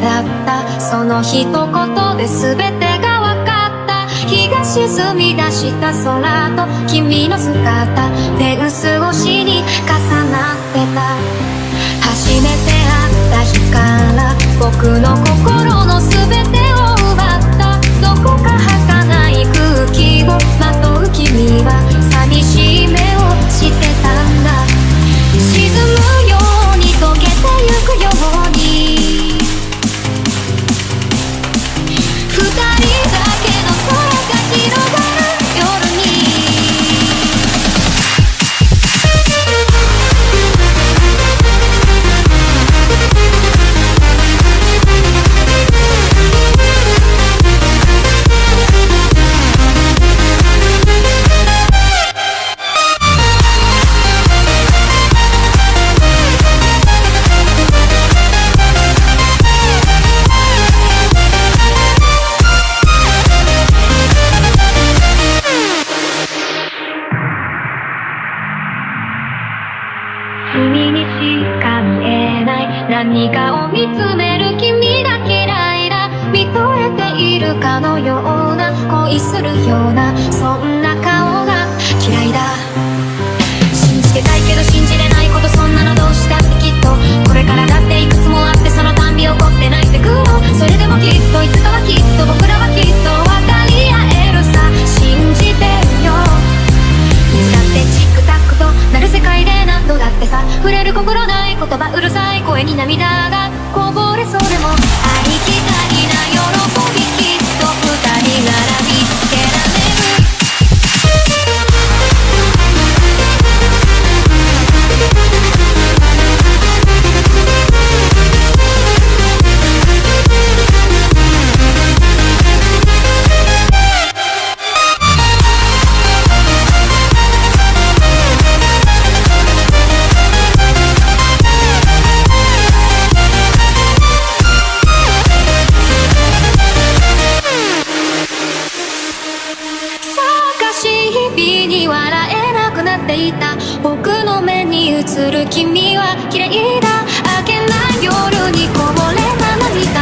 だった。その一言で全てが分かった。日が沈み出した空と君の姿。手薄越しに重なってた。初めて会った日から僕の声何かを見つめる君が嫌いだ見とれているかのような恋するようなそんな言葉うるさい声に涙がこぼれそうでもありきたりに笑えなくなっていた。僕の目に映る君は綺麗だ。明けない夜にこぼれた涙。